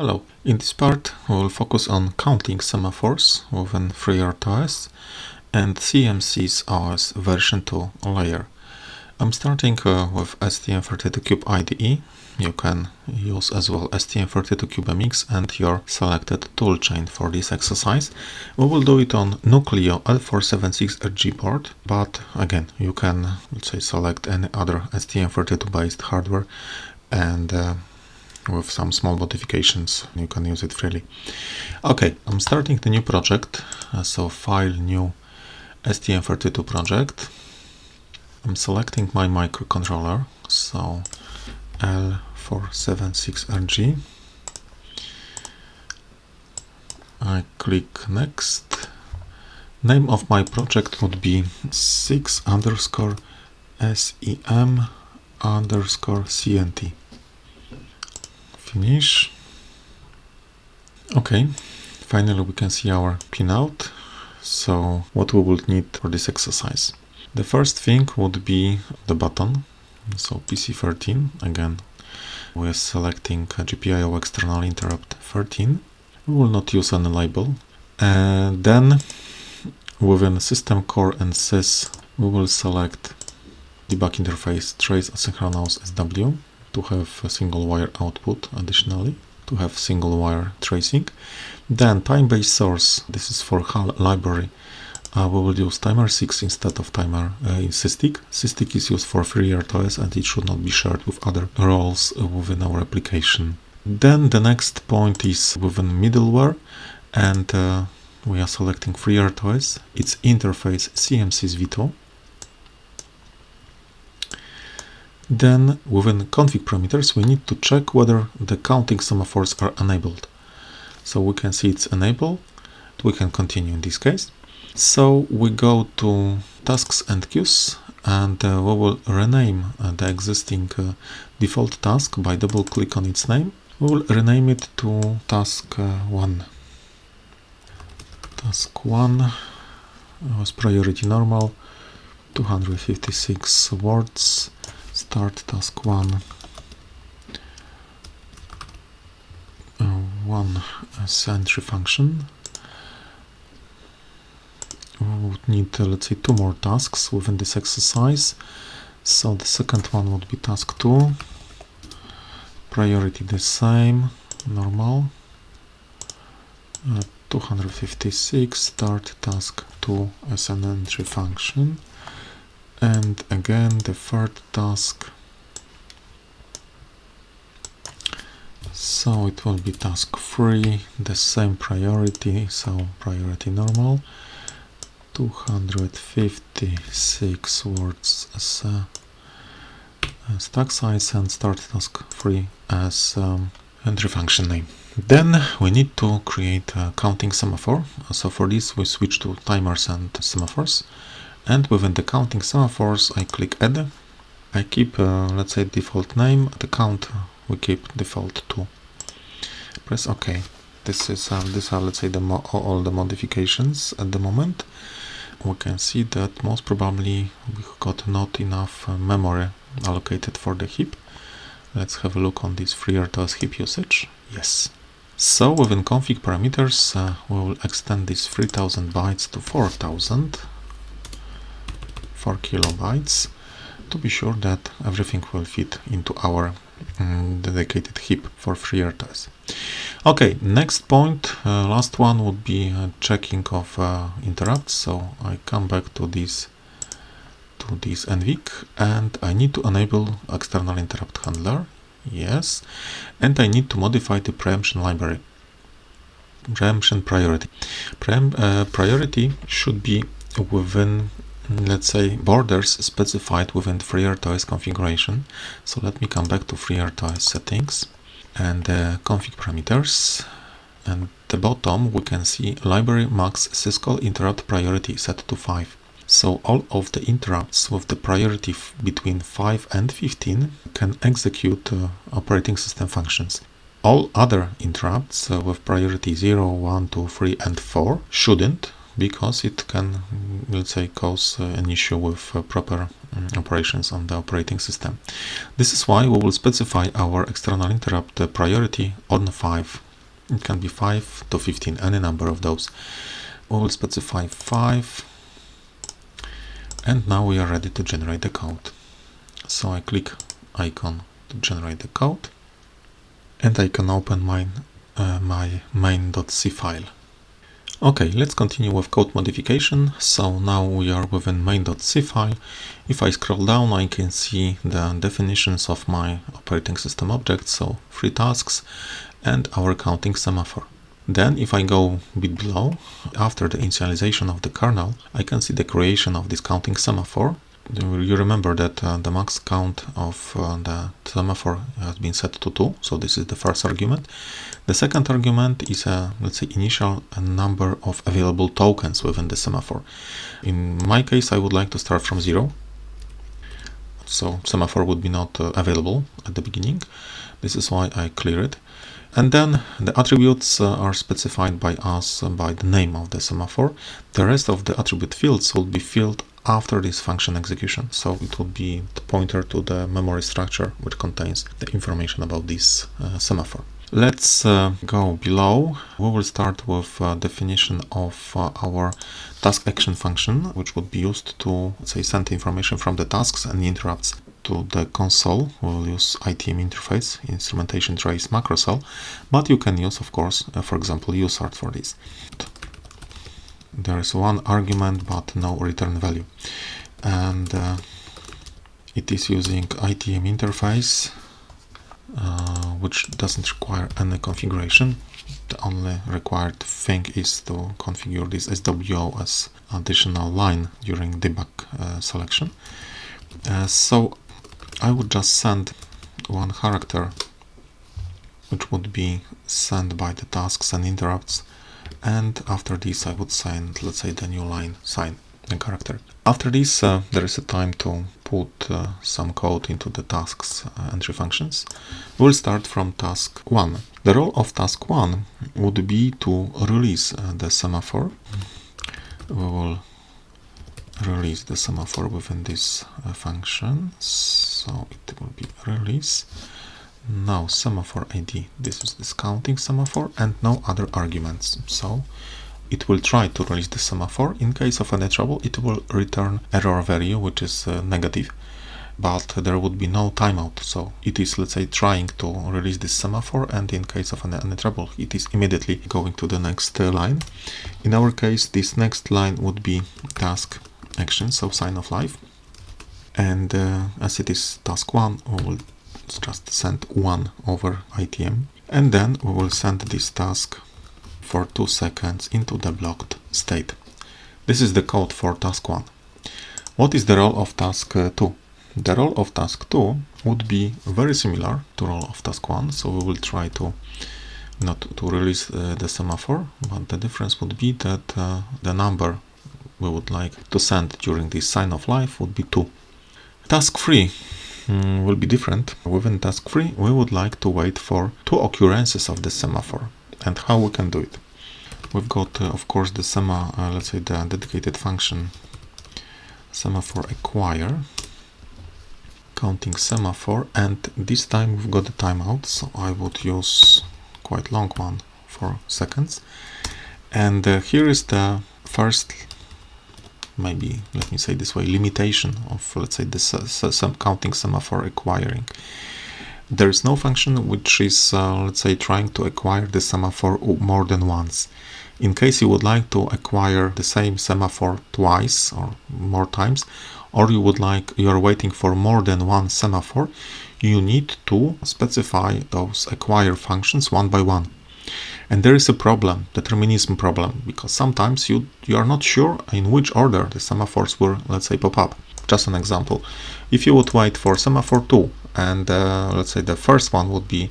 Hello. In this part, we will focus on counting semaphores within FreeRTOS and CMSIS OS version 2 layer. I'm starting uh, with STM32Cube IDE. You can use as well STM32CubeMX and your selected toolchain for this exercise. We will do it on Nucleo L476RG board, but again, you can let's say select any other STM32 based hardware and uh, with some small modifications you can use it freely. Okay i'm starting the new project. Uh, so file new stm32 project. I'm selecting my microcontroller. So l476rg i click next. Name of my project would be 6 underscore sem underscore cnt finish okay finally we can see our pinout. So what we will need for this exercise? The first thing would be the button. So pc13 again we're selecting GPIO external interrupt 13 we will not use any label. And then within system core and sys we will select debug interface trace asynchronous SW to have a single wire output additionally to have single wire tracing then time-based source this is for HAL library uh, we will use timer 6 instead of timer uh, in SysTick. SysTick is used for FreeRTOS and it should not be shared with other roles within our application. Then the next point is within middleware and uh, we are selecting FreeRTOS, its interface CMSIS V2 Then within config parameters, we need to check whether the counting semaphores are enabled. So we can see it's enabled. We can continue in this case. So we go to tasks and queues and uh, we will rename uh, the existing uh, default task by double click on its name. We will rename it to task uh, 1. Task 1 was priority normal, 256 words start task one. Uh, one sentry function. We would need uh, let's say two more tasks within this exercise. So the second one would be task 2 priority the same normal. Uh, 256 start task 2 as an entry function and again the third task. So it will be task 3 the same priority so priority normal. 256 words as a, a stack size and start task 3 as um, entry function name. Then we need to create a counting semaphore. So for this we switch to timers and semaphores and within the counting semaphores I click add. I keep uh, let's say default name the count we keep default 2 press ok. This is uh, are let's say the all the modifications at the moment. We can see that most probably we got not enough uh, memory allocated for the heap. Let's have a look on this FreeRTOS heap usage. Yes. So within config parameters uh, we will extend this 3000 bytes to 4000 4 kilobytes to be sure that everything will fit into our um, dedicated heap for FreeRTOS. Okay, next point, uh, last one would be uh, checking of uh, interrupts. So I come back to this to this NVIC and I need to enable external interrupt handler. Yes, and I need to modify the preemption library. Preemption priority. Preem, uh, priority should be within let's say borders specified within FreeRTOS configuration. So let me come back to FreeRTOS settings and uh, config parameters. And the bottom we can see library max syscall interrupt priority set to 5. So all of the interrupts with the priority between 5 and 15 can execute uh, operating system functions. All other interrupts uh, with priority 0, 1, 2, 3 and 4 shouldn't because it can, let's say, cause uh, an issue with uh, proper um, operations on the operating system. This is why we will specify our external interrupt priority on 5 it can be 5 to 15 any number of those we will specify 5 and now we are ready to generate the code so I click icon to generate the code and I can open my, uh, my main.c file. Okay, let's continue with code modification. So now we are within main.c file. If I scroll down, I can see the definitions of my operating system objects, so three tasks and our counting semaphore. Then if I go a bit below, after the initialization of the kernel, I can see the creation of this counting semaphore you remember that uh, the max count of uh, the semaphore has been set to 2 so this is the first argument. The second argument is a let's say initial number of available tokens within the semaphore. In my case I would like to start from 0 so semaphore would be not uh, available at the beginning. This is why I clear it. And then the attributes uh, are specified by us uh, by the name of the semaphore. The rest of the attribute fields will be filled after this function execution. So it will be the pointer to the memory structure which contains the information about this uh, semaphore. Let's uh, go below. We will start with uh, definition of uh, our task action function, which would be used to say send information from the tasks and interrupts to the console. We will use ITM interface, instrumentation trace macrocell, but you can use, of course, uh, for example, usart for this there is one argument but no return value. And uh, it is using ITM interface uh, which doesn't require any configuration. The only required thing is to configure this SWO as additional line during debug uh, selection. Uh, so I would just send one character which would be sent by the tasks and interrupts and after this I would sign let's say the new line sign the character. After this uh, there is a time to put uh, some code into the tasks uh, entry functions. We'll start from task 1 the role of task 1 would be to release uh, the semaphore. We will release the semaphore within this uh, function. So it will be release now semaphore id this is counting semaphore and no other arguments. So it will try to release the semaphore. In case of any trouble it will return error value which is uh, negative. But there would be no timeout. So it is let's say trying to release this semaphore and in case of any, any trouble it is immediately going to the next uh, line. In our case this next line would be task action so sign of life. And uh, as it is task one we will just send one over ITM and then we will send this task for two seconds into the blocked state. This is the code for task 1. What is the role of task uh, 2? The role of task 2 would be very similar to role of task 1, so we will try to not to release uh, the semaphore, but the difference would be that uh, the number we would like to send during this sign of life would be 2. Task 3 mm, will be different. Within task 3 we would like to wait for two occurrences of the semaphore and how we can do it. We've got uh, of course the sema, uh, let's say the dedicated function semaphore acquire counting semaphore and this time we've got the timeout so I would use quite long one for seconds and uh, here is the first maybe let me say this way limitation of let's say uh, some counting semaphore acquiring. There is no function which is uh, let's say trying to acquire the semaphore more than once. In case you would like to acquire the same semaphore twice or more times or you would like you are waiting for more than one semaphore you need to specify those acquire functions one by one and there is a problem, the determinism problem, because sometimes you, you are not sure in which order the semaphores will, let's say, pop up. Just an example. If you would wait for semaphore 2 and uh, let's say the first one would be,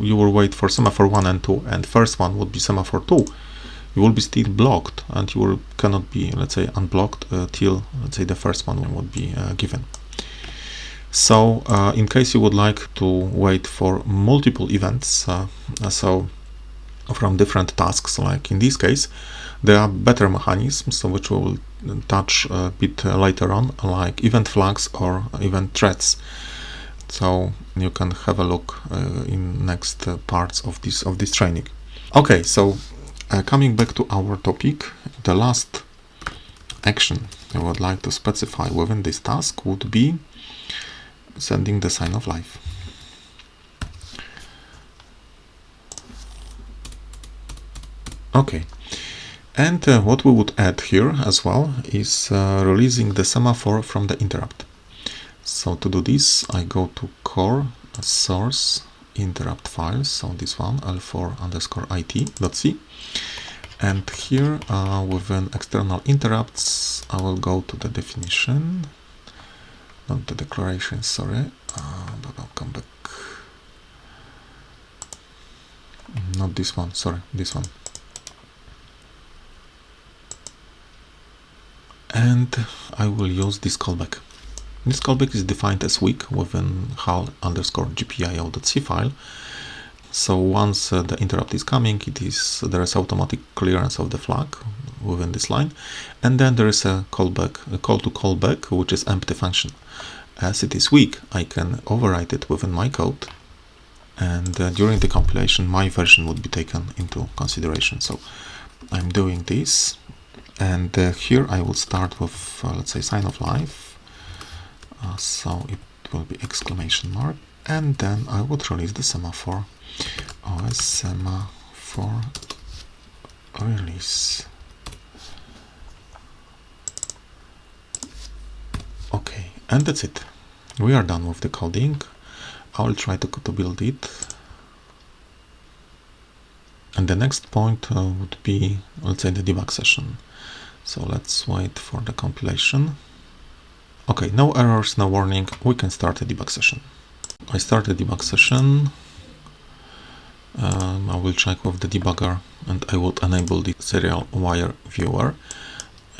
you will wait for semaphore 1 and 2 and first one would be semaphore 2, you will be still blocked and you will, cannot be, let's say, unblocked uh, till, let's say, the first one would be uh, given. So uh, in case you would like to wait for multiple events, uh, so from different tasks. Like in this case there are better mechanisms which we will touch a bit later on like event flags or event threads so you can have a look uh, in next uh, parts of this of this training. Okay, so uh, coming back to our topic, the last action I would like to specify within this task would be sending the sign of life. Okay, and uh, what we would add here as well is uh, releasing the semaphore from the interrupt. So to do this, I go to core source interrupt files, so this one l4 underscore it.c and here uh, within external interrupts I will go to the definition not the declaration sorry. Uh, but I'll come back. Not this one sorry this one and I will use this callback. This callback is defined as weak within HAL underscore gpio.c file. So once uh, the interrupt is coming, it is there is automatic clearance of the flag within this line, and then there is a callback, a call to callback, which is empty function. As it is weak, I can overwrite it within my code, and uh, during the compilation, my version would be taken into consideration. So I'm doing this, and uh, here I will start with uh, let's say sign of life. Uh, so it will be exclamation mark, and then I would release the semaphore OSM for release. Okay, and that's it. We are done with the coding. I will try to, to build it. And the next point uh, would be, let's say, the debug session. So let's wait for the compilation. Okay, no errors, no warning. We can start a debug session. I start a debug session um, I will check with the debugger and I would enable the serial wire viewer.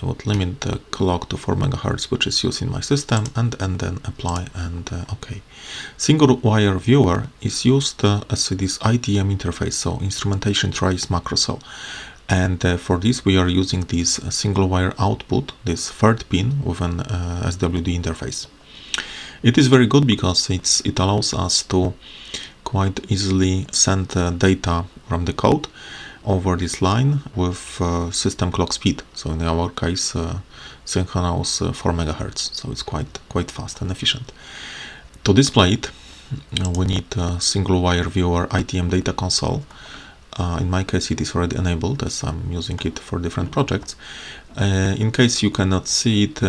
I would limit the clock to 4 MHz which is used in my system and, and then apply and uh, OK. Single wire viewer is used uh, as this ITM interface, so instrumentation trace macro. And uh, for this we are using this uh, single wire output, this third pin with an uh, SWD interface. It is very good because it's, it allows us to quite easily send uh, data from the code over this line with uh, system clock speed. So in our case, uh, synchronous uh, 4 megahertz. So it's quite quite fast and efficient. To display it, we need a single wire viewer ITM data console. Uh, in my case, it is already enabled as I'm using it for different projects. in case you cannot see it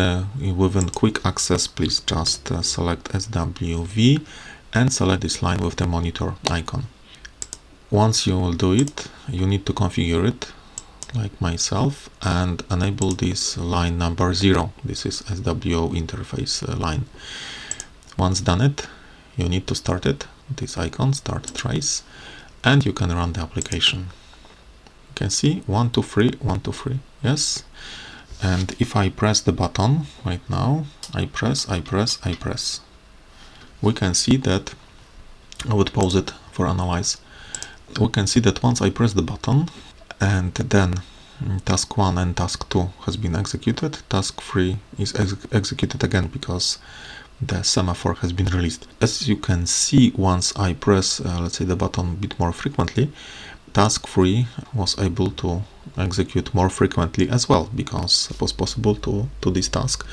within quick access, please just select SWV and select this line with the monitor icon. Once you will do it, you need to configure it like myself and enable this line number 0. This is SWO interface uh, line. Once done it, you need to start it, this icon, start trace, and you can run the application. You can see 1, 2, 3, 1, 2, 3, yes. And if I press the button right now, I press, I press, I press we can see that I would pause it for analyze we can see that once I press the button and then task 1 and task 2 has been executed task 3 is ex executed again because the semaphore has been released as you can see once I press uh, let's say the button a bit more frequently task 3 was able to execute more frequently as well because it was possible to to this task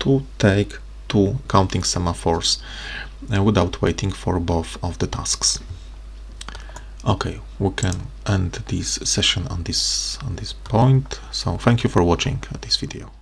to take two counting semaphores uh, without waiting for both of the tasks. Okay, we can end this session on this on this point. So thank you for watching this video.